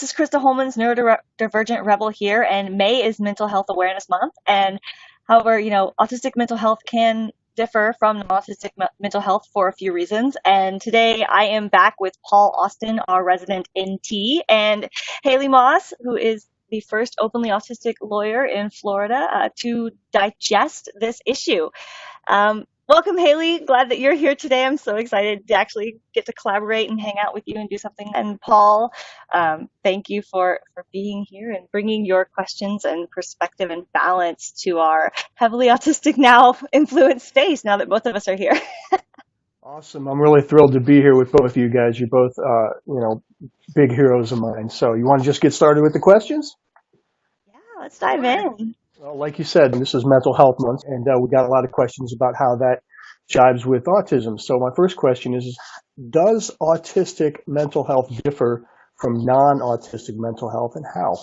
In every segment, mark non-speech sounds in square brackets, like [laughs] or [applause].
This is Christa Holmans Neurodivergent Rebel here, and May is Mental Health Awareness Month. And however, you know, autistic mental health can differ from non-autistic mental health for a few reasons. And today I am back with Paul Austin, our resident NT, and Haley Moss, who is the first openly autistic lawyer in Florida uh, to digest this issue. Um, Welcome, Haley. Glad that you're here today. I'm so excited to actually get to collaborate and hang out with you and do something. And Paul, um, thank you for, for being here and bringing your questions and perspective and balance to our heavily autistic now [laughs] influenced space now that both of us are here. [laughs] awesome. I'm really thrilled to be here with both of you guys. You're both, uh, you know, big heroes of mine. So you want to just get started with the questions? Yeah, let's dive in. Well, like you said, this is Mental Health Month, and uh, we got a lot of questions about how that jives with autism. So my first question is, does autistic mental health differ from non-autistic mental health, and how?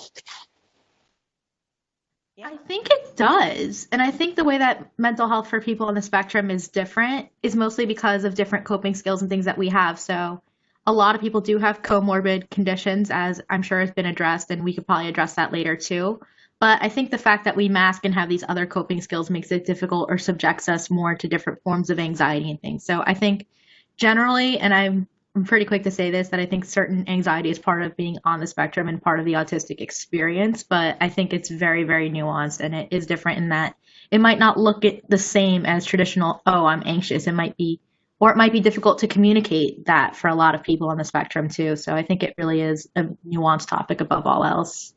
I think it does. And I think the way that mental health for people on the spectrum is different is mostly because of different coping skills and things that we have. So a lot of people do have comorbid conditions, as I'm sure has been addressed, and we could probably address that later too. But I think the fact that we mask and have these other coping skills makes it difficult or subjects us more to different forms of anxiety and things. So I think generally, and I'm, I'm pretty quick to say this, that I think certain anxiety is part of being on the spectrum and part of the autistic experience. But I think it's very, very nuanced and it is different in that it might not look the same as traditional, oh, I'm anxious. It might be, or it might be difficult to communicate that for a lot of people on the spectrum too. So I think it really is a nuanced topic above all else.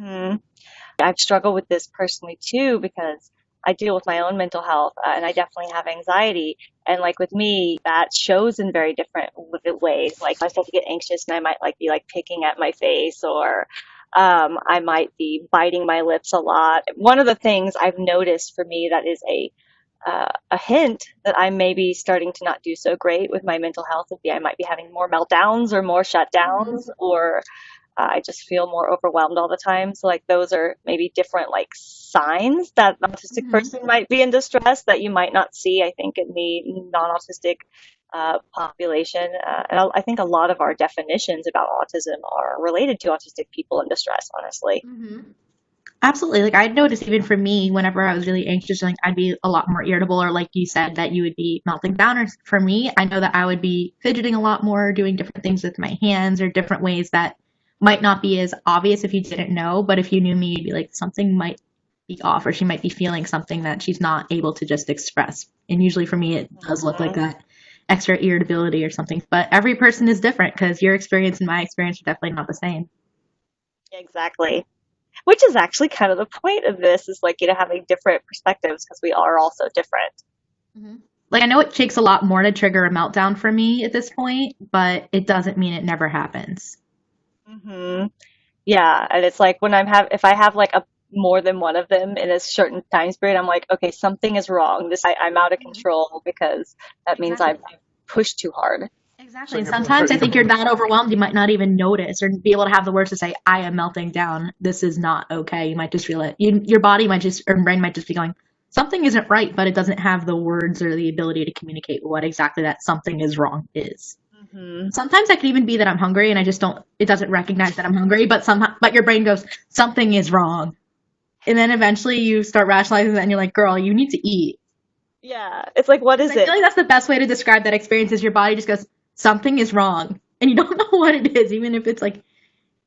Mm-hmm. I've struggled with this personally too because I deal with my own mental health uh, and I definitely have anxiety. And like with me, that shows in very different ways. Like I start to get anxious and I might like be like picking at my face or um, I might be biting my lips a lot. One of the things I've noticed for me that is a uh, a hint that I may be starting to not do so great with my mental health would be I might be having more meltdowns or more shutdowns mm-hmm. or uh, I just feel more overwhelmed all the time. So like those are maybe different like signs that an autistic mm-hmm. person might be in distress that you might not see. I think in the non-autistic uh, population, uh, and I think a lot of our definitions about autism are related to autistic people in distress. Honestly. Mm-hmm. Absolutely. Like I noticed even for me, whenever I was really anxious, like I'd be a lot more irritable, or like you said, that you would be melting down. Or for me, I know that I would be fidgeting a lot more, doing different things with my hands, or different ways that might not be as obvious if you didn't know, but if you knew me, you'd be like, something might be off, or she might be feeling something that she's not able to just express. And usually for me, it does look like that extra irritability or something. But every person is different because your experience and my experience are definitely not the same. Exactly. Which is actually kind of the point of this is like, you know, having different perspectives because we are all so different. Mm-hmm. Like, I know it takes a lot more to trigger a meltdown for me at this point, but it doesn't mean it never happens. Hmm Yeah, and it's like when I'm have if I have like a more than one of them in a certain time period, I'm like, okay, something is wrong. This I, I'm out of mm-hmm. control because that means I've Exactly. pushed too hard. Exactly. And sometimes I think you're that overwhelmed, you might not even notice or be able to have the words to say, I am melting down. This is not okay. You might just feel it. You, your body might just, or brain might just be going, something isn't right, but it doesn't have the words or the ability to communicate what exactly that something is wrong is. Hmm Sometimes that could even be that I'm hungry and I just don't, it doesn't recognize that I'm hungry, but somehow, but your brain goes, something is wrong. And then eventually you start rationalizing that and you're like, girl, you need to eat. Yeah, it's like, what is it? I feel like that's the best way to describe that experience is your body just goes, something is wrong. And you don't [laughs] know what it is, even if it's like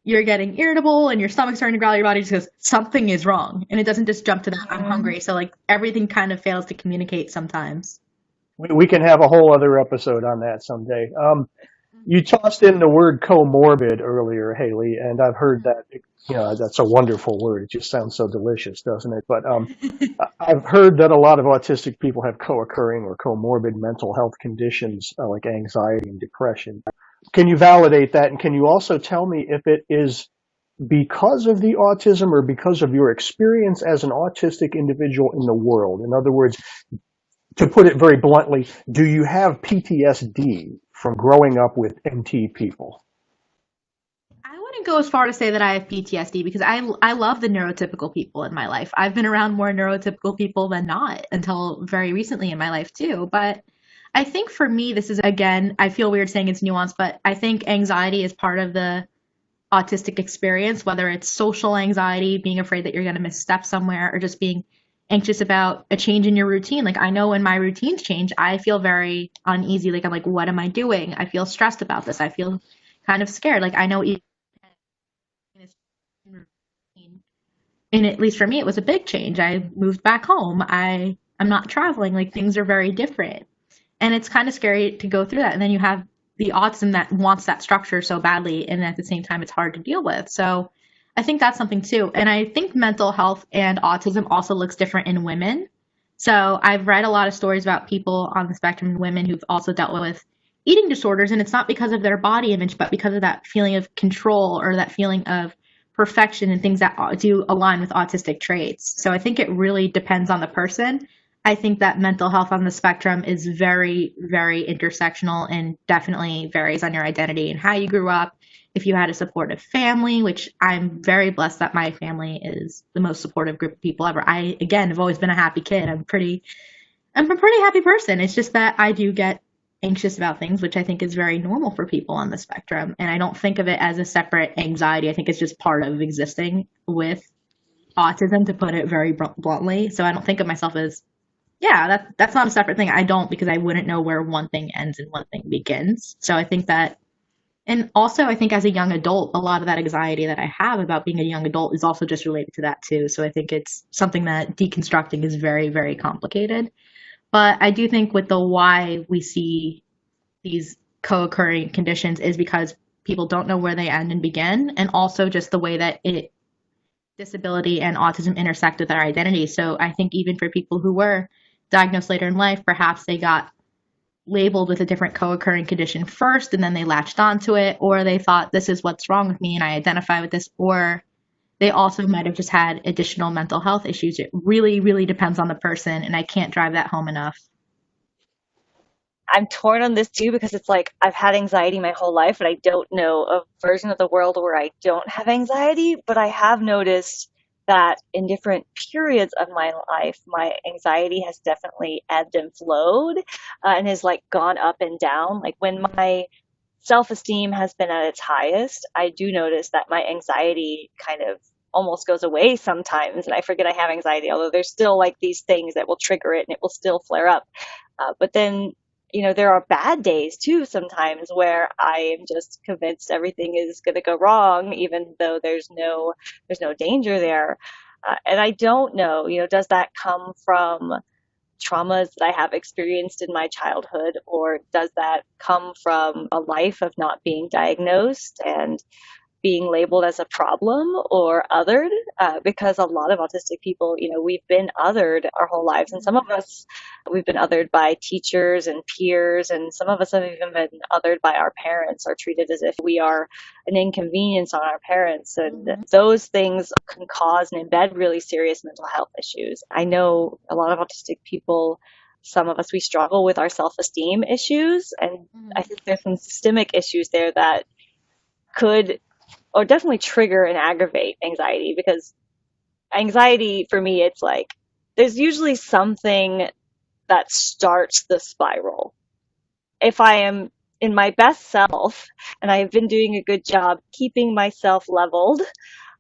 you're getting irritable and your stomach's starting to growl, your body just goes, something is wrong. And it doesn't just jump to that, I'm hungry. So like everything kind of fails to communicate sometimes. We, we can have a whole other episode on that someday. Um, you tossed in the word comorbid earlier, Haley, and I've heard that. You know, that's a wonderful word. It just sounds so delicious, doesn't it? But um, I've heard that a lot of autistic people have co-occurring or comorbid mental health conditions uh, like anxiety and depression. Can you validate that, and can you also tell me if it is because of the autism or because of your experience as an autistic individual in the world? In other words, to put it very bluntly, do you have PTSD from growing up with NT people? I wouldn't go as far to say that I have PTSD because I I love the neurotypical people in my life. I've been around more neurotypical people than not until very recently in my life too. But I think for me, this is again, I feel weird saying it's nuanced, but I think anxiety is part of the autistic experience, whether it's social anxiety, being afraid that you're going to misstep somewhere, or just being anxious about a change in your routine. Like I know when my routines change, I feel very uneasy. Like I'm like, what am I doing? I feel stressed about this. I feel kind of scared. Like I know and at least for me, it was a big change. I moved back home. I I'm not traveling. Like things are very different, and it's kind of scary to go through that. And then you have the autism that wants that structure so badly, and at the same time, it's hard to deal with. So I think that's something too. And I think mental health and autism also looks different in women. So I've read a lot of stories about people on the spectrum, women who've also dealt with eating disorders, and it's not because of their body image, but because of that feeling of control or that feeling of perfection and things that do align with autistic traits. So I think it really depends on the person. I think that mental health on the spectrum is very, very intersectional and definitely varies on your identity and how you grew up. If you had a supportive family, which I'm very blessed that my family is the most supportive group of people ever. I, again, have always been a happy kid. I'm pretty, I'm a pretty happy person. It's just that I do get anxious about things, which I think is very normal for people on the spectrum. And I don't think of it as a separate anxiety. I think it's just part of existing with autism, to put it very bluntly. So I don't think of myself as, yeah, that, that's not a separate thing. I don't because I wouldn't know where one thing ends and one thing begins. So I think that, and also I think as a young adult, a lot of that anxiety that I have about being a young adult is also just related to that too. So I think it's something that deconstructing is very, very complicated. But I do think with the why we see these co-occurring conditions is because people don't know where they end and begin, and also just the way that it disability and autism intersect with our identity. So I think even for people who were diagnosed later in life, perhaps they got labeled with a different co-occurring condition first and then they latched onto it or they thought this is what's wrong with me and I identify with this or they also might have just had additional mental health issues. It really, really depends on the person, and I can't drive that home enough. I'm torn on this too because it's like I've had anxiety my whole life, and I don't know a version of the world where I don't have anxiety, but I have noticed that in different periods of my life, my anxiety has definitely ebbed and flowed uh, and has like gone up and down. Like when my self esteem has been at its highest, I do notice that my anxiety kind of almost goes away sometimes and I forget I have anxiety, although there's still like these things that will trigger it and it will still flare up. Uh, but then, you know, there are bad days too sometimes where I am just convinced everything is going to go wrong, even though there's no, there's no danger there. Uh, and I don't know, you know, does that come from traumas that I have experienced in my childhood, or does that come from a life of not being diagnosed and being labeled as a problem or othered uh, because a lot of autistic people, you know, we've been othered our whole lives. And some of us, we've been othered by teachers and peers. And some of us have even been othered by our parents or treated as if we are an inconvenience on our parents. And mm-hmm. those things can cause and embed really serious mental health issues. I know a lot of autistic people some of us we struggle with our self-esteem issues and mm-hmm. i think there's some systemic issues there that could or definitely trigger and aggravate anxiety because anxiety for me, it's like there's usually something that starts the spiral. If I am in my best self and I've been doing a good job keeping myself leveled,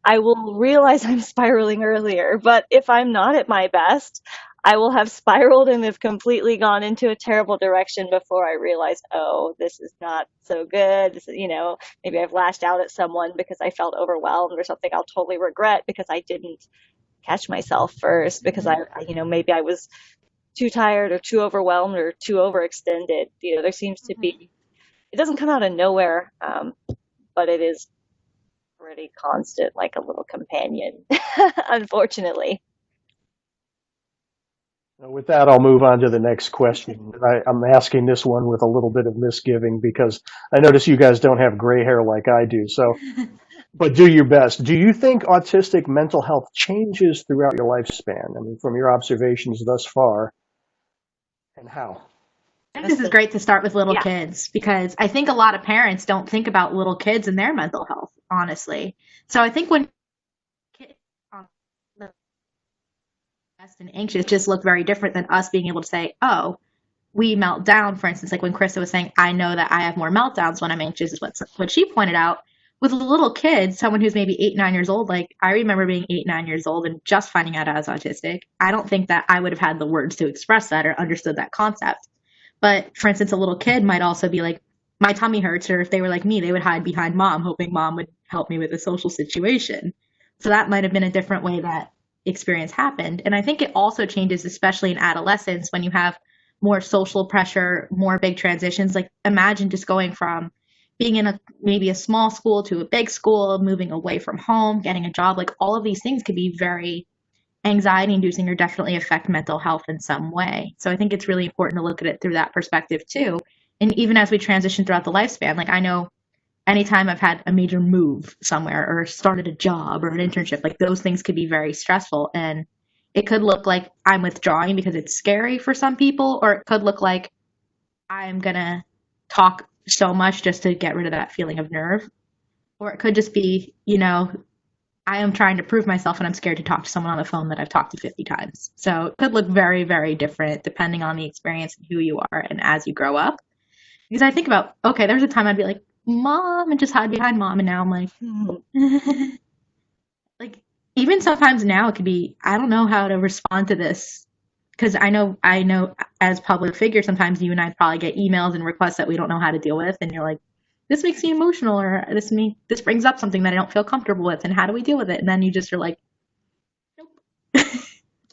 I will realize [laughs] I'm spiraling earlier. But if I'm not at my best, I will have spiraled and have completely gone into a terrible direction before I realize, oh, this is not so good. This is, you know, maybe I've lashed out at someone because I felt overwhelmed or something I'll totally regret because I didn't catch myself first because I, you know, maybe I was too tired or too overwhelmed or too overextended. You know, there seems to be, it doesn't come out of nowhere, um, but it is pretty constant, like a little companion, [laughs] unfortunately. With that, I'll move on to the next question. I, am asking this one with a little bit of misgiving because I notice you guys don't have gray hair like I do. So, [laughs] but do your best. Do you think autistic mental health changes throughout your lifespan? I mean, from your observations thus far, and how? This is great to start with little yeah. kids because I think a lot of parents don't think about little kids and their mental health, honestly. So I think when and anxious just look very different than us being able to say, oh, we melt down, for instance, like when Christa was saying, I know that I have more meltdowns when I'm anxious, is what, what she pointed out. With a little kid, someone who's maybe eight, nine years old, like I remember being eight, nine years old and just finding out I was autistic. I don't think that I would have had the words to express that or understood that concept. But for instance, a little kid might also be like, my tummy hurts, or if they were like me, they would hide behind mom, hoping mom would help me with a social situation. So that might have been a different way that experience happened. And I think it also changes, especially in adolescence, when you have more social pressure, more big transitions. Like imagine just going from being in a maybe a small school to a big school, moving away from home, getting a job, like all of these things could be very anxiety inducing or definitely affect mental health in some way. So I think it's really important to look at it through that perspective too. And even as we transition throughout the lifespan, like I know anytime I've had a major move somewhere or started a job or an internship, like those things could be very stressful. And it could look like I'm withdrawing because it's scary for some people, or it could look like I'm going to talk so much just to get rid of that feeling of nerve. Or it could just be, you know, I am trying to prove myself and I'm scared to talk to someone on the phone that I've talked to 50 times. So it could look very, very different depending on the experience and who you are and as you grow up. Because I think about, okay, there's a time I'd be like, mom, and just hide behind mom. And now I'm like, hmm. [laughs] like, even sometimes now it could be, I don't know how to respond to this because I know I know as public figure sometimes you and I probably get emails and requests that we don't know how to deal with, and you're like, this makes me emotional, or this me this brings up something that I don't feel comfortable with, and how do we deal with it? And then you just are like.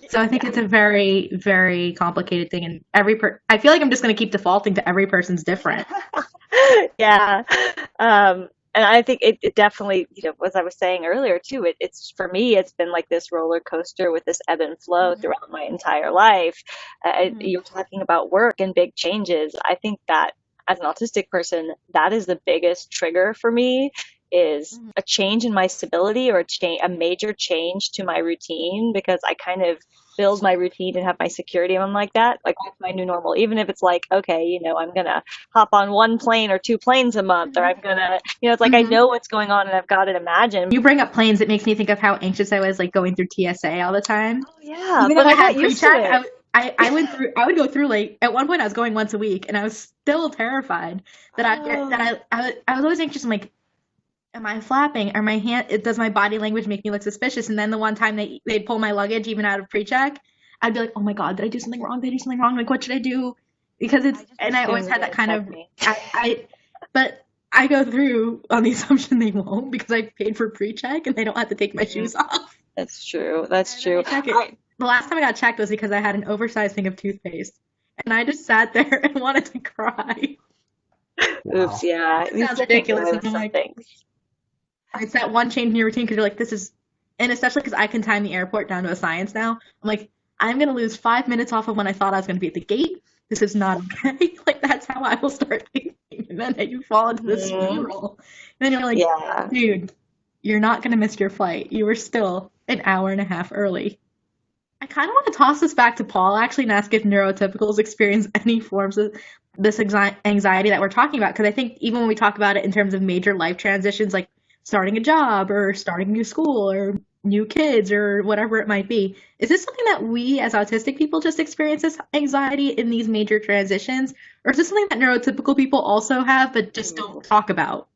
So I think it's a very very complicated thing, and every per I feel like I'm just going to keep defaulting to every person's different. [laughs] yeah. Um, and I think it, it, definitely, you know, as I was saying earlier too, it, it's for me, it's been like this roller coaster with this ebb and flow mm-hmm. throughout my entire life. Uh, mm-hmm. You're talking about work and big changes. I think that as an autistic person, that is the biggest trigger for me is mm-hmm. a change in my stability or a change, a major change to my routine because I kind of build my routine and have my security I'm like that. Like that's my new normal. Even if it's like, okay, you know, I'm gonna hop on one plane or two planes a month or I'm gonna you know, it's like mm-hmm. I know what's going on and I've got it imagined. You bring up planes, it makes me think of how anxious I was like going through TSA all the time. Oh yeah. Even but I, I had pre-check, I, I, went through I would go through like at one point I was going once a week and I was still terrified that oh. I that I, I I was always anxious. I'm like, am I flapping? Are my hand? Does my body language make me look suspicious? And then the one time they they pull my luggage even out of pre-check, I'd be like, oh my god, did I do something wrong? Did I do something wrong? Like, what should I do? Because it's I and I always had that kind of I, I, but I go through on the [laughs] assumption they won't because I paid for pre-check and they don't have to take my mm-hmm. shoes off. That's true. That's true. I, the last time I got checked was because I had an oversized thing of toothpaste, and I just sat there [laughs] and wanted to cry. Wow. Oops, yeah. It sounds ridiculous. And like, things. It's that one change in your routine because you're like, this is, and especially because I can time the airport down to a science now. I'm like, I'm gonna lose five minutes off of when I thought I was gonna be at the gate. This is not okay. [laughs] like that's how I will start thinking, and then you fall into this mm-hmm. spiral. And then you're like, yeah. dude, you're not gonna miss your flight. You were still an hour and a half early. I kind of want to toss this back to Paul actually and ask if neurotypicals experience [laughs] any forms of this anxiety that we're talking about. Because I think even when we talk about it in terms of major life transitions, like starting a job or starting a new school or new kids or whatever it might be, is this something that we as autistic people just experience this anxiety in these major transitions? Or is this something that neurotypical people also have but just don't mm. talk about?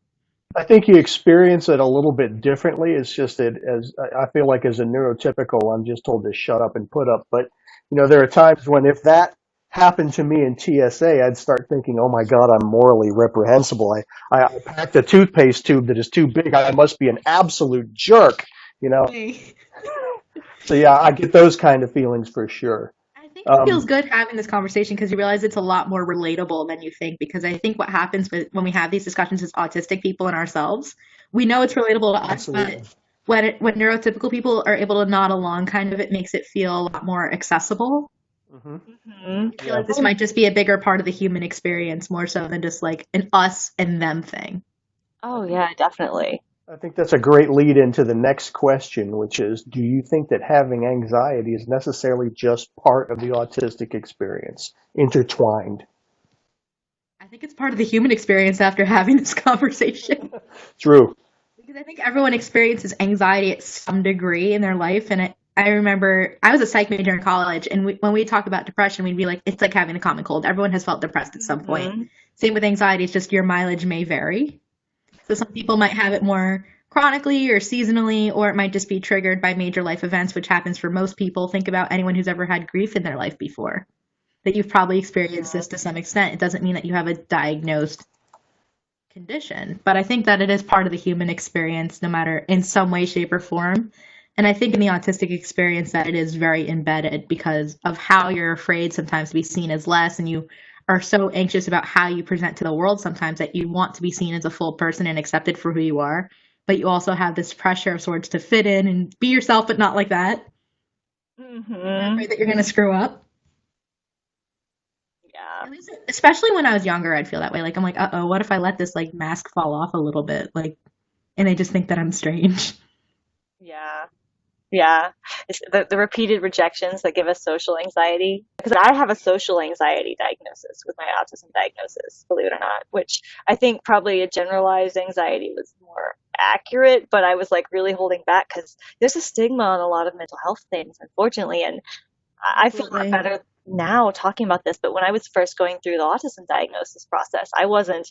I think you experience it a little bit differently. It's just that as I feel like as a neurotypical, I'm just told to shut up and put up. But you know, there are times when if that happened to me in TSA, I'd start thinking, "Oh my God, I'm morally reprehensible. I I, I packed a toothpaste tube that is too big. I must be an absolute jerk." You know. [laughs] so yeah, I get those kind of feelings for sure I think it um, feels good having this conversation because you realize it's a lot more relatable than you think. Because I think what happens with, when we have these discussions as autistic people and ourselves, we know it's relatable to absolutely. us, but when it, when neurotypical people are able to nod along, kind of, it makes it feel a lot more accessible. Mm-hmm. Mm-hmm. I feel yeah. like this might just be a bigger part of the human experience, more so than just like an us and them thing. Oh yeah, definitely. I think that's a great lead into the next question, which is Do you think that having anxiety is necessarily just part of the autistic experience, intertwined? I think it's part of the human experience after having this conversation. [laughs] True. Because I think everyone experiences anxiety at some degree in their life, and it I remember I was a psych major in college, and we, when we talk about depression, we'd be like, it's like having a common cold. Everyone has felt depressed at some point. Mhm. Same with anxiety, it's just your mileage may vary. So some people might have it more chronically or seasonally, or it might just be triggered by major life events, which happens for most people. Think about anyone who's ever had grief in their life before. That you've probably experienced this to some extent. It doesn't mean that you have a diagnosed condition, but I think that it is part of the human experience, no matter in some way, shape, or form. And I think in the autistic experience that it is very embedded because of how you're afraid sometimes to be seen as less and you are so anxious about how you present to the world sometimes that you want to be seen as a full person and accepted for who you are. But you also have this pressure of sorts to fit in and be yourself, but not like that. Mhm. Afraid that you're going to screw up. Yeah. Especially when I was younger, I'd feel that way. Like, I'm like, uh oh, what if I let this like mask fall off a little bit? Like, and they just think that I'm strange. Yeah. Yeah. It's the, the repeated rejections that give us social anxiety. Because I have a social anxiety diagnosis with my autism diagnosis, believe it or not, which I think probably a generalized anxiety was more accurate, but I was like really holding back because there's a stigma on a lot of mental health things, unfortunately. And I I feel a lot better now talking about this, but when I was first going through the autism diagnosis process, I wasn't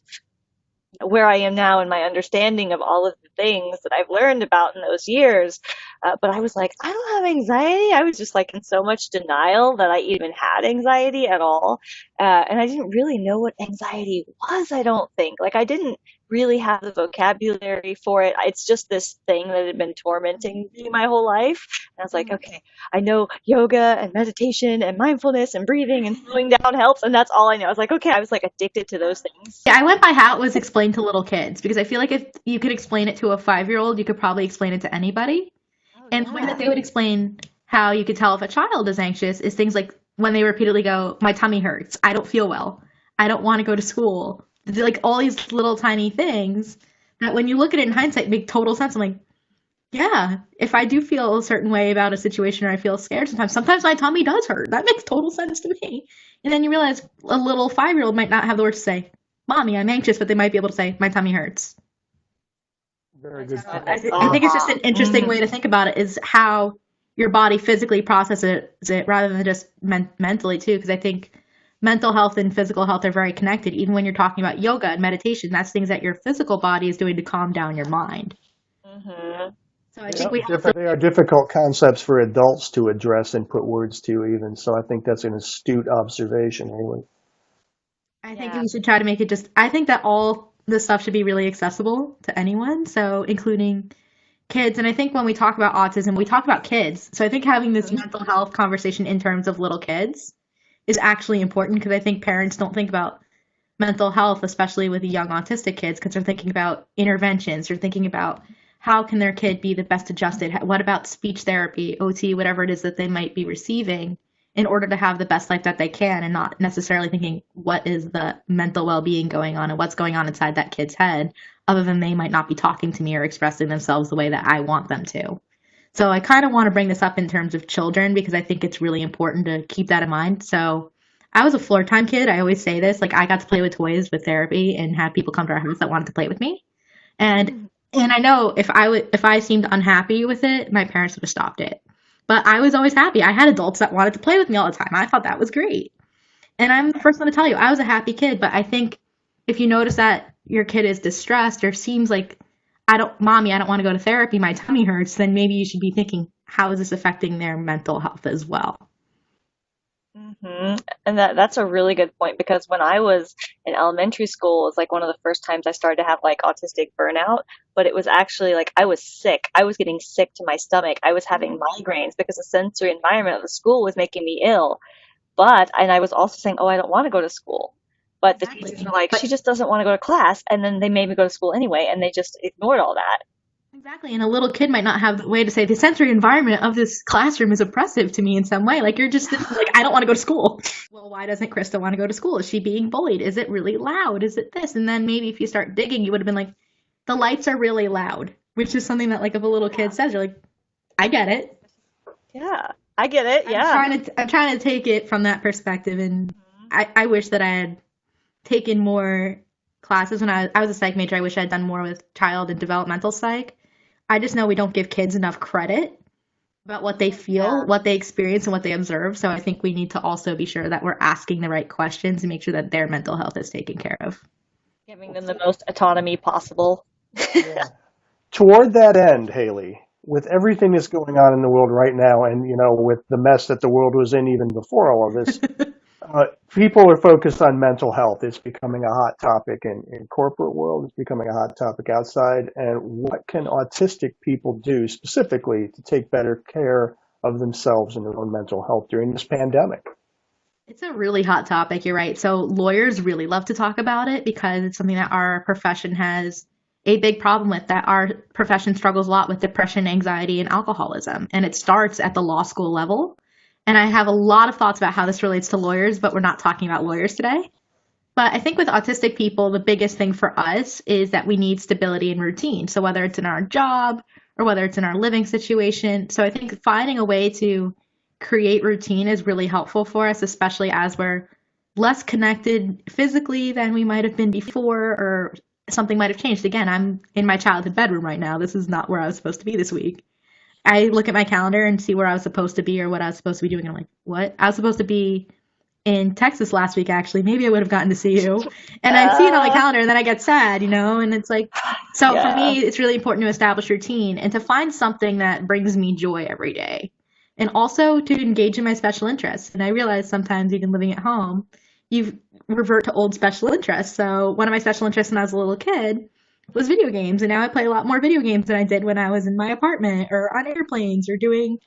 where I am now in my understanding of all of the things that I've learned about in those years. Uh, but I was like, I don't have anxiety. I was just like in so much denial that I even had anxiety at all. Uh, and I didn't really know what anxiety was, I don't think. Like I didn't really have the vocabulary for it. It's just this thing that had been tormenting me my whole life. And I was like, mm-hmm. okay, I know yoga and meditation and mindfulness and breathing and slowing down helps. And that's all I know. I was like, okay, I was like addicted to those things. Yeah, I went by how it was explained to little kids because I feel like if you could explain it to a five year old, you could probably explain it to anybody. Oh, and the way that they would explain how you could tell if a child is anxious is things like when they repeatedly go, My tummy hurts, I don't feel well, I don't want to go to school. They're Like all these little tiny things that when you look at it in hindsight make total sense. I'm like, yeah, if I do feel a certain way about a situation or I feel scared sometimes, sometimes my tummy does hurt. That makes total sense to me. And then you realize a little five year old might not have the words to say, Mommy, I'm anxious, but they might be able to say, My tummy hurts. Very good. That's I, th- I think it's just an interesting way to think about it is how your body physically processes it rather than just men- mentally too because i think mental health and physical health are very connected even when you're talking about yoga and meditation that's things that your physical body is doing to calm down your mind Mm-hmm. so i Yeah, think we have different- they are difficult concepts for adults to address and put words to even. So I think that's an astute observation, Haley. I think Yeah. we should try to make it just I think that all this stuff should be really accessible to anyone, so including kids. And I think when we talk about autism, we talk about kids. So I think having this mental health conversation in terms of little kids is actually important because I think parents don't think about mental health, especially with young autistic kids, because they're thinking about interventions, they're thinking about how can their kid be the best adjusted? What about speech therapy, OT, whatever it is that they might be receiving in order to have the best life that they can and not necessarily thinking what is the mental well-being going on and what's going on inside that kid's head other than they might not be talking to me or expressing themselves the way that I want them to. So I kind of want to bring this up in terms of children because I think it's really important to keep that in mind. So I was a floor time kid. I always say this, like I got to play with toys with therapy and have people come to our house that wanted to play with me. And mm-hmm. and I know if I would if I seemed unhappy with it, my parents would have stopped it. But I was always happy. I had adults that wanted to play with me all the time. I thought that was great. And I'm the first one to tell you, I was a happy kid, but I think if you notice that your kid is distressed or seems like I don't mommy, I don't want to go to therapy, my tummy hurts, then maybe you should be thinking, how is this affecting their mental health as well? hmm And that that's a really good point because when I was in elementary school, it was like one of the first times I started to have like autistic burnout, but it was actually like I was sick. I was getting sick to my stomach. I was having migraines because the sensory environment of the school was making me ill. But and I was also saying, "Oh, I don't want to go to school." But the Exactly. teachers were like, But- "She just doesn't want to go to class." And then they made me go to school anyway, and they just ignored all that. Exactly. And a little kid might not have the way to say the sensory environment of this classroom is oppressive to me in some way. Like you're just [laughs] like, I don't want to go to school. Well, why doesn't Christa want to go to school? Is she being bullied? Is it really loud? Is it this? And then maybe if you start digging, you would have been like, the lights are really loud, which is something that like if a little kid says, you're like, I get it. Yeah, I get it. Yeah. I'm trying to I'm trying to take it from that perspective, and mm-hmm. I, I wish that I had taken more classes when I, I was a psych major. I wish I had done more with child and developmental psych. I just know we don't give kids enough credit about what they mm-hmm. feel, Yeah. what they experience, and what they observe. So I think we need to also be sure that we're asking the right questions and make sure that their mental health is taken care of. Giving them the most autonomy possible. [laughs] Toward that end, Haley, with everything that's going on in the world right now, and you know, with the mess that the world was in even before all of this, [laughs] uh, people are focused on mental health. It's becoming a hot topic in, in corporate world. It's becoming a hot topic outside. And what can autistic people do specifically to take better care of themselves and their own mental health during this pandemic? It's a really hot topic, you're right. So lawyers really love to talk about it because it's something that our profession has a big problem with that our profession struggles a lot with depression, anxiety, and alcoholism. And it starts at the law school level. And I have a lot of thoughts about how this relates to lawyers, but we're not talking about lawyers today. But I think with autistic people, the biggest thing for us is that we need stability and routine. So whether it's in our job or whether it's in our living situation. So I think finding a way to create routine is really helpful for us, especially as we're less connected physically than we might have been before or something might have changed. Again, I'm in my childhood bedroom right now. This is not where I was supposed to be this week. I look at my calendar and see where I was supposed to be or what I was supposed to be doing. And I'm like, what? I was supposed to be in Texas last week, actually. Maybe I would have gotten to see you. [laughs] And I see it on my Uh. calendar and then I get sad, you know? And it's like, so Yeah. for me, it's really important to establish routine and to find something that brings me joy every day. And also to engage in my special interests. And I realize sometimes, even living at home, you revert to old special interests. So one of my special interests when I was a little kid was video games, and now I play a lot more video games than I did when I was in my apartment or on airplanes or doing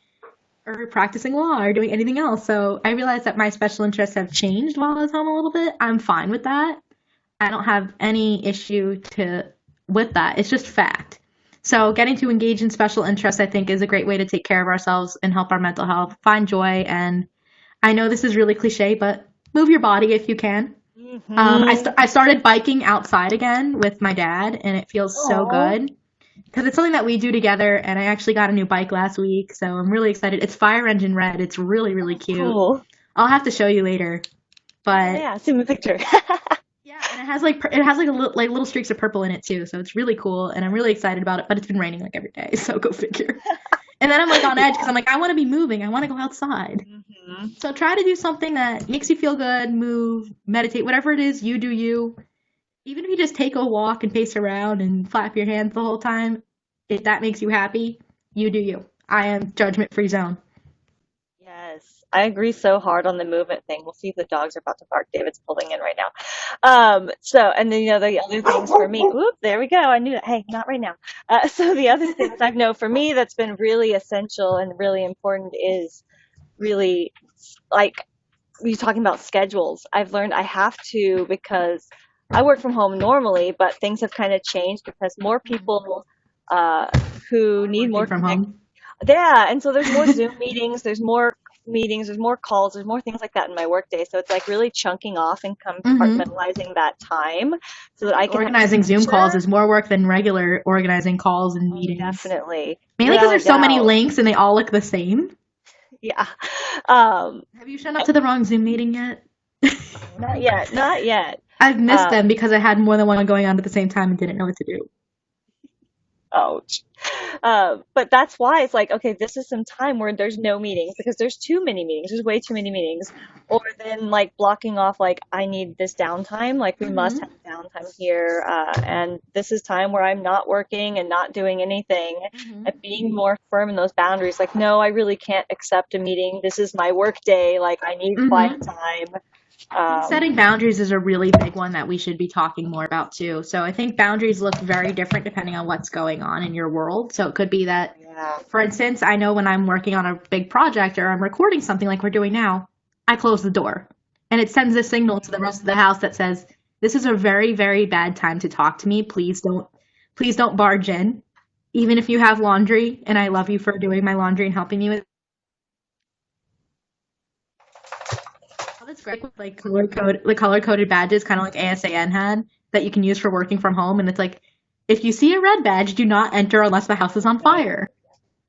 or practicing law or doing anything else. So I realized that my special interests have changed while I was home a little bit. I'm fine with that. I don't have any issue to with that. It's just fact. So getting to engage in special interests, I think, is a great way to take care of ourselves and help our mental health, find joy, and I know this is really cliche, but move your body if you can. Mhm. Um, I, st- I started biking outside again with my dad, and it feels so good because it's something that we do together. And I actually got a new bike last week, so I'm really excited. It's Fire Engine Red. It's really really cute. Cool. I'll have to show you later. But Yeah, send me a picture. [laughs] yeah, and it has like it has like a little, like little streaks of purple in it too, so it's really cool, and I'm really excited about it. But it's been raining like every day, [laughs] so go figure. [laughs] and then I'm like on edge because I'm like I want to be moving, I want to go outside. Mhm. So try to do something that makes you feel good, move, meditate, whatever it is, you do you. Even if you just take a walk and pace around and flap your hands the whole time, if that makes you happy, you do you. I am judgment free zone. I agree so hard on the movement thing. We'll see if the dogs are about to bark. David's pulling in right now. Um, so, and then, you know, the other things for me, whoop, there we go. I knew. Hey, not right now. Uh, [laughs] so the other things I know for me that's been really essential and really important is really like you're talking about schedules. I've learned I have to because I work from home normally, but things have kind of changed because more people uh, who need more from home. yeah, and so there's more Zoom meetings, there's more meetings, there's more calls, there's more things like that in my workday. So it's like really chunking off and compartmentalizing that time so that I can Organizing Zoom calls is more work than regular organizing calls and meetings. Definitely. Mainly because there's so many links and they all look the same. Yeah. Um, Have you shown up to the wrong Zoom meeting yet? not yet, not yet. [laughs] I've missed Uh, them because I had more than one going on at the same time and didn't know what to do. Ouch. Uh, but that's why it's like, okay, this is some time where there's no meetings because there's too many meetings. There's way too many meetings. Or then like blocking off, like, I need this downtime. Like, we must have downtime here. Uh, and this is time where I'm not working and not doing anything. And being more firm in those boundaries. Like, no, I really can't accept a meeting. This is my work day. Like, I need Mhm. quiet time. Um, Setting boundaries is a really big one that we should be talking more about too. So I think boundaries look very different depending on what's going on in your world. So it could be that, yeah. for instance, I know when I'm working on a big project or I'm recording something like we're doing now, I close the door and it sends a signal to the rest of the house that says, this is a very, very bad time to talk to me. Please don't, please don't barge in. Even if you have laundry and I love you for doing my laundry and helping me with Oh, that's with like color code, the color coded badges, kind of like ASAN had that you can use for working from home. And it's like, if you see a red badge, do not enter unless the house is on fire.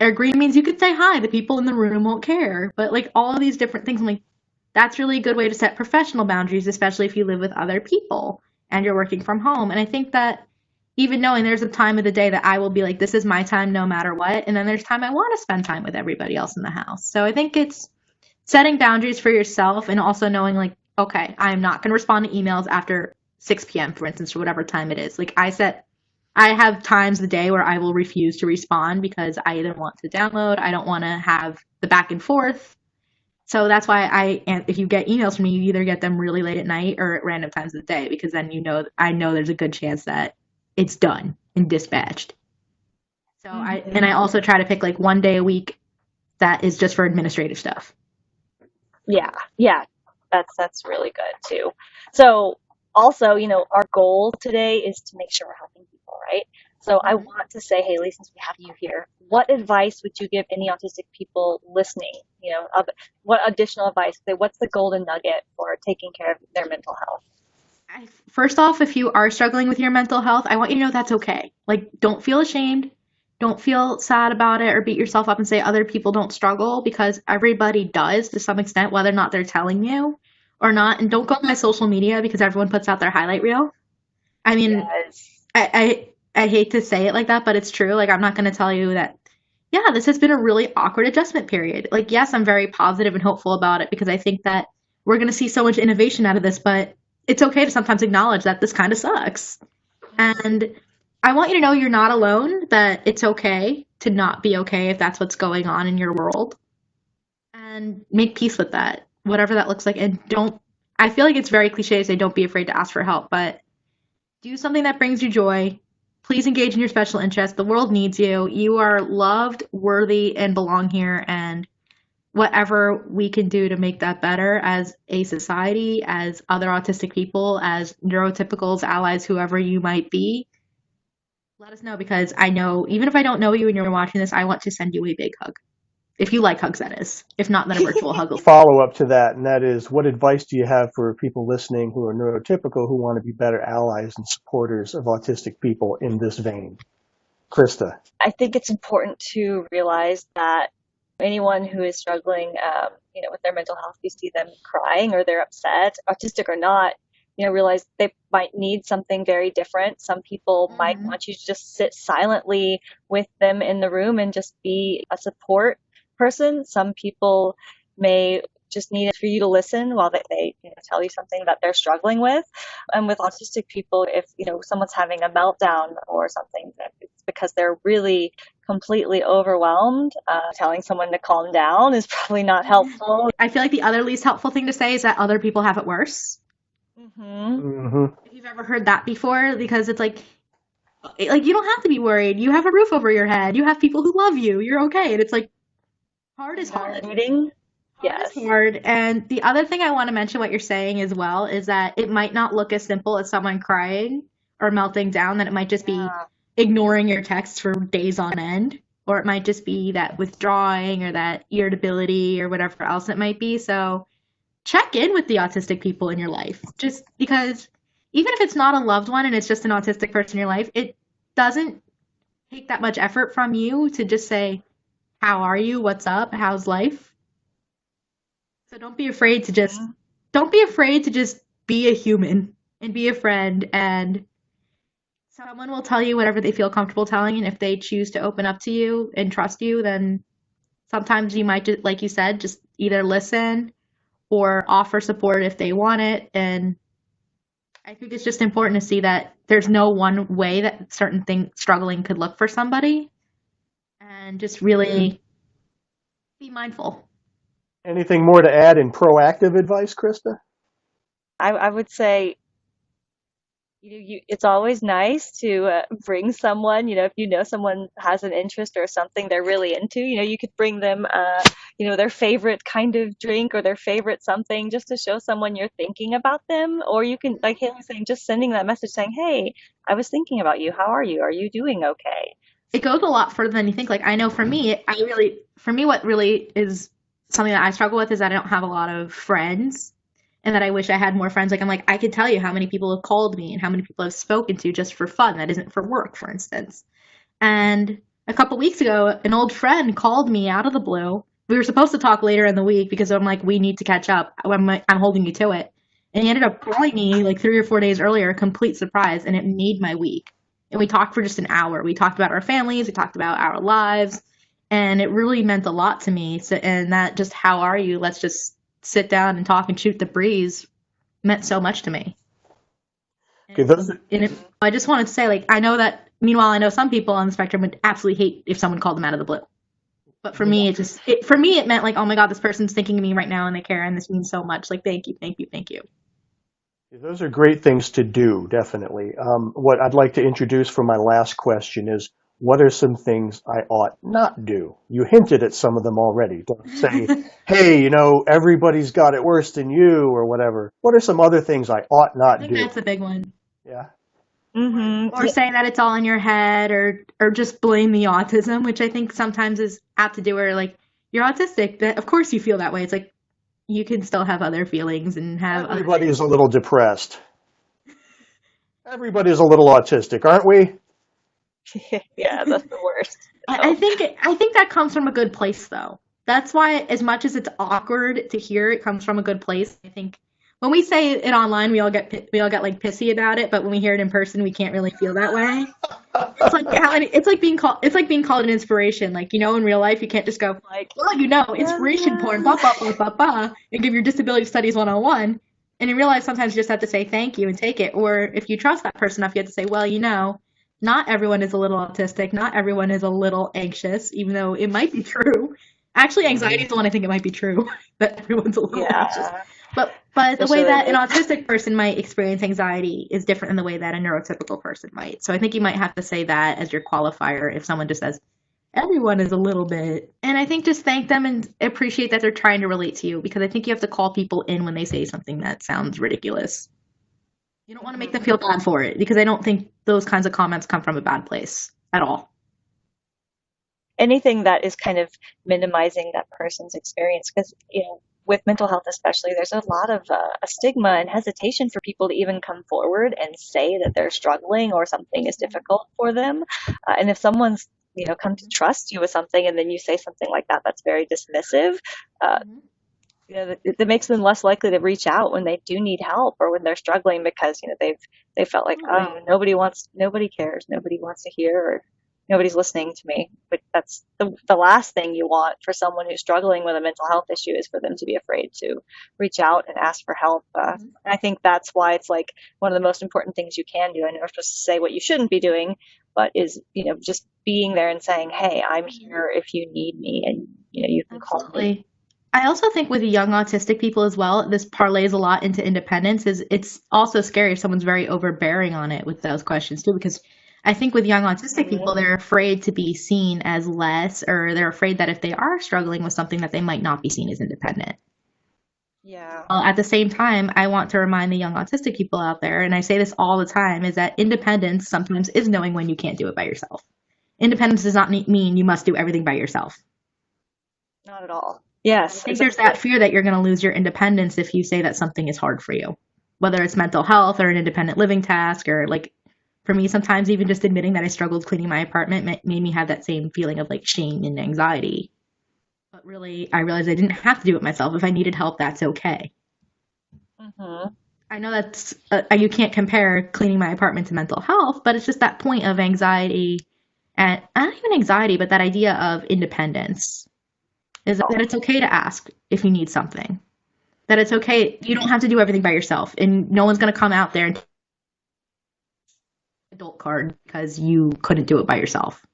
Or green means you could say hi. The people in the room won't care. But like all of these different things, I'm like, that's really a good way to set professional boundaries, especially if you live with other people and you're working from home. And I think that even knowing there's a time of the day that I will be like, this is my time no matter what. And then there's time I want to spend time with everybody else in the house. So I think it's setting boundaries for yourself and also knowing, like, okay, I'm not going to respond to emails after 6 p.m., for instance, or whatever time it is. Like, I set, I have times the day where I will refuse to respond because I either want to download, I don't want to have the back and forth. So that's why I, and if you get emails from me, you either get them really late at night or at random times of the day because then you know, I know there's a good chance that it's done and dispatched. So I and I also try to pick like one day a week that is just for administrative stuff. Yeah, yeah, that's that's really good too. So also, you know, our goal today is to make sure we're helping people, right? So I mm-hmm. want to say, Haley, since we have you here, what advice would you give any autistic people listening? You know, of what additional advice? What's the golden nugget for taking care of their mental health? First off, if you are struggling with your mental health, I want you to know that's okay. Like, don't feel ashamed. Don't feel sad about it or beat yourself up and say other people don't struggle because everybody does to some extent, whether or not they're telling you or not. And don't go on my social media because everyone puts out their highlight reel. I mean, Yes. I, I I hate to say it like that, but it's true. Like I'm not going to tell you that. Yeah, this has been a really awkward adjustment period. Like, yes, I'm very positive and hopeful about it because I think that we're going to see so much innovation out of this. But it's okay to sometimes acknowledge that this kind of sucks. And I want you to know you're not alone. That it's okay to not be okay if that's what's going on in your world, and make peace with that, whatever that looks like. And don't. I feel like it's very cliche to say don't be afraid to ask for help, but do something that brings you joy please engage in your special interest. The world needs you. You are loved, worthy, and belong here. And whatever we can do to make that better as a society, as other autistic people, as neurotypicals, allies, whoever you might be, let us know because I know even if I don't know you and you're watching this, I want to send you a big hug. If you like hugs, that is. If not, then a virtual hug. [laughs] Follow up to that, and that is, what advice do you have for people listening who are neurotypical who want to be better allies and supporters of autistic people in this vein? Christa. I think it's important to realize that anyone who is struggling, um, you know, with their mental health, you see them crying or they're upset, autistic or not, you know, realize they might need something very different. Some people might Mhm. want you to just sit silently with them in the room and just be a support person. Some people may just need it for you to listen while they, they you know, tell you something that they're struggling with. And with autistic people, if you know someone's having a meltdown or something, it's because they're really completely overwhelmed. Uh, telling someone to calm down is [laughs] probably not helpful. I feel like the other least helpful thing to say is that other people have it worse. Hmm hmm If you've ever heard that before, because it's like, like you don't have to be worried. You have a roof over your head. You have people who love you. You're okay. And it's like, hard is hard. Validating. Hard Yes. is hard. And the other thing I want to mention, what you're saying as well, is that it might not look as simple as someone crying or melting down. That it might just be Yeah. ignoring your texts for days on end, or it might just be that withdrawing or that irritability or whatever else it might be. So check in with the autistic people in your life, just because even if it's not a loved one and it's just an autistic person in your life, it doesn't take that much effort from you to just say, How are you? What's up? How's life? So don't be afraid to just Mhm. don't be afraid to just be a human and be a friend and someone will tell you whatever they feel comfortable telling and if they choose to open up to you and trust you then sometimes you might just like you said just either listen or offer support if they want it. And i think it's just important to see that there's no one way that certain thing struggling could look for somebody. And just really be mindful. Anything more to add in proactive advice, Christa? I, I would say, you know, you, it's always nice to uh, bring someone, you know, if you know someone has an interest or something they're really into, you know, you could bring them, uh, you know, their favorite kind of drink or their favorite something just to show someone you're thinking about them. Or you can, like Haley was saying, just sending that message saying, hey, I was thinking about you. How are you? Are you doing okay? it goes a lot further than you think. Like I know for me, I really for me what really is something that I struggle with is that I don't have a lot of friends and that I wish I had more friends. Like I'm like I could tell you how many people have called me and how many people I've spoken to just for fun that isn't for work, for instance. And a couple weeks ago, an old friend called me out of the blue. We were supposed to talk later in the week because I'm like, we need to catch up. I'm, like, I'm holding you to it. And he ended up calling me like three or four days earlier, a complete surprise, and it made my week. And we talked for just an hour. We talked about our families, we talked about our lives, and it really meant a lot to me. So, and that just, how are you? Let's just sit down and talk and shoot the breeze meant so much to me. Okay, those, And it, I just wanted to say, like, I know that, meanwhile, I know some people on the spectrum would absolutely hate if someone called them out of the blue. But for me, it just, it, for me, it meant like, oh my God, this person's thinking of me right now and they care and this means so much. Like, thank you, thank you, thank you. those are great things to do, definitely. Um, what I'd like to introduce for my last question is what are some things I ought not do? You hinted at some of them already. Don't say, [laughs] hey, you know, everybody's got it worse than you or whatever. What are some other things I ought I not think do? that's a big one. Yeah. Hmm Or say that it's all in your head or, or just blame the autism, which I think sometimes is apt to do where like, you're autistic, but of course you feel that way. It's like, you can still have other feelings and have other Everybody is a little depressed. Everybody's a little autistic, aren't we? [laughs] yeah, that's the worst. I, I think I think that comes from a good place though. That's why as much as it's awkward to hear it comes from a good place. I think when we say it online we all get we all get like pissy about it, but when we hear it in person we can't really feel that way. It's like how it's like being called it's like being called an inspiration. Like, you know, in real life you can't just go, Like, well, you know, inspiration porn, blah blah blah blah blah, and give your disability studies 101. And in real life sometimes you just have to say thank you and take it. Or if you trust that person enough, you have to say, well, you know, not everyone is a little autistic. Not everyone is a little anxious, even though it might be [laughs] true. Actually, anxiety is the one I think it might be true [laughs] that everyone's a little anxious. But but the way that an autistic person might experience anxiety is different than the way that a neurotypical person might. So I think you might have to say that as your qualifier if someone just says everyone is a little bit. And I think just thank them and appreciate that they're trying to relate to you because I think you have to call people in when they say something that sounds ridiculous. You don't want to make them feel bad for it because I don't think those kinds of comments come from a bad place at all. anything that is kind of minimizing that person's experience because you know with mental health especially there's a lot of uh, a stigma and hesitation for people to even come forward and say that they're struggling or something is difficult for them. Uh, and if someone's you know come to trust you with something and then you say something like that that's very dismissive uh, you know that, that makes them less likely to reach out when they do need help or when they're struggling because you know they've they felt like oh nobody wants nobody cares nobody wants to hear or nobody's listening to me. But that's the, the last thing you want for someone who's struggling with a mental health issue is for them to be afraid to reach out and ask for help. Uh, Mhm. and I think that's why it's like one of the most important things you can do. I know we're supposed to say what you shouldn't be doing, but is, you know, just being there and saying, Hey, I'm here if you need me and, you know, you can call me. I also think with young autistic people as well, this parlays a lot into independence. Is it's also scary if someone's very overbearing on it with those questions too, because I think with young autistic people, they're afraid to be seen as less, or they're afraid that if they are struggling with something, that they might not be seen as independent. Yeah. Well, at the same time, I want to remind the young autistic people out there, and I say this all the time, is that independence sometimes is knowing when you can't do it by yourself. Independence does not mean you must do everything by yourself. Not at all. Yes. I think there's that fear that you're going to lose your independence if you say that something is hard for you, whether it's mental health or an independent living task, or like for me, sometimes even just admitting that I struggled cleaning my apartment made me have that same feeling of like shame and anxiety. But really, I realized I didn't have to do it myself. If I needed help, that's okay. hmm I know that's uh, you can't compare cleaning my apartment to mental health, but it's just that point of anxiety and not even anxiety, but that idea of independence is that it's okay to ask if you need something. That it's okay. You don't have to do everything by yourself, and no one's going to come out there and adult card because you couldn't do it by yourself.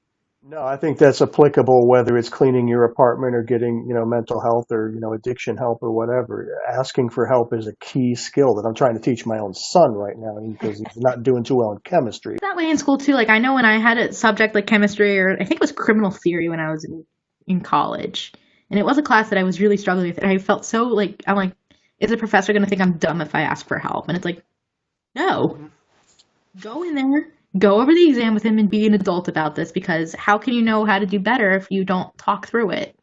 No, I think that's applicable whether it's cleaning your apartment or getting, you know, mental health or, you know, addiction help or whatever. Asking for help is a key skill that I'm trying to teach my own son right now because he's not doing too well in chemistry. that way in school too. Like I know when I had a subject like chemistry or I think it was criminal theory when I was in, in college, and it was a class that I was really struggling with, and I felt so like I'm like, is the professor going to think I'm dumb if I ask for help? And it's like, no, mm-hmm. Go in there, go over the exam with him, and be an adult about this because how can you know how to do better if you don't talk through it?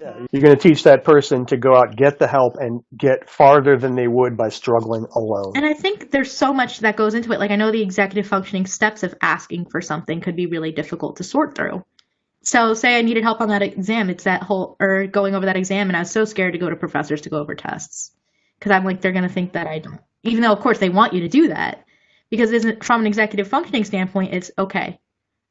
Yeah, you're going to teach that person to go out, get the help, and get farther than they would by struggling alone. And I think there's so much that goes into it. Like I know the executive functioning steps of asking for something could be really difficult to sort through. So say I needed help on that exam, it's that whole or going over that exam and I was so scared to go to professors to go over tests. Cuz I'm like they're going to think that I don't. Even though of course they want you to do that. Because isn't from an executive functioning standpoint, it's okay.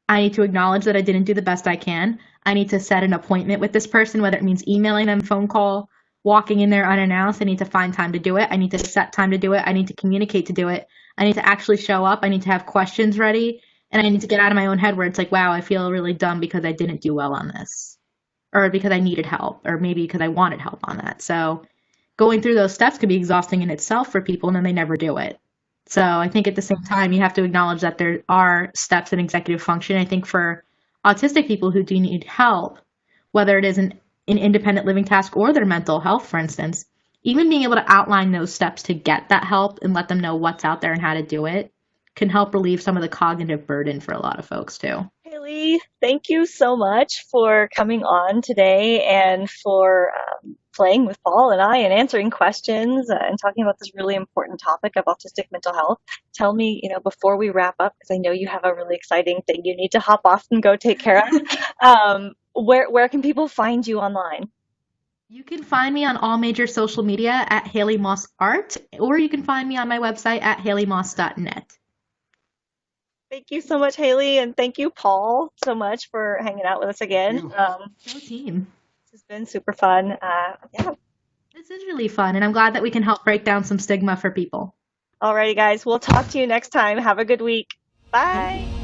I need to acknowledge that I didn't do the best I can. I need to set an appointment with this person, whether it means emailing them, phone call, walking in there unannounced. I need to find time to do it. I need to set time to do it. I need to communicate to do it. I need to actually show up. I need to have questions ready. And I need to get out of my own head where it's like, wow, I feel really dumb because I didn't do well on this. Or because I needed help. Or maybe because I wanted help on that. So going through those steps could be exhausting in itself for people and then they never do it. So I think at the same time, you have to acknowledge that there are steps in executive function. I think for autistic people who do need help, whether it is an, an independent living task or their mental health, for instance, even being able to outline those steps to get that help and let them know what's out there and how to do it can help relieve some of the cognitive burden for a lot of folks too. Thank you so much for coming on today and for um, playing with Paul and I and answering questions uh, and talking about this really important topic of autistic mental health. Tell me, you know, before we wrap up, because I know you have a really exciting thing you need to hop off and go take care of. [laughs] um, where where can people find you online? You can find me on all major social media at Haley Moss Art, or you can find me on my website at haleymoss.net. Thank you so much, Haley, and thank you, Paul, so much for hanging out with us again. Um, Go team. this has been super fun. Uh, yeah. This is really fun, and I'm glad that we can help break down some stigma for people. Alrighty, guys. We'll talk to you next time. Have a good week. Bye.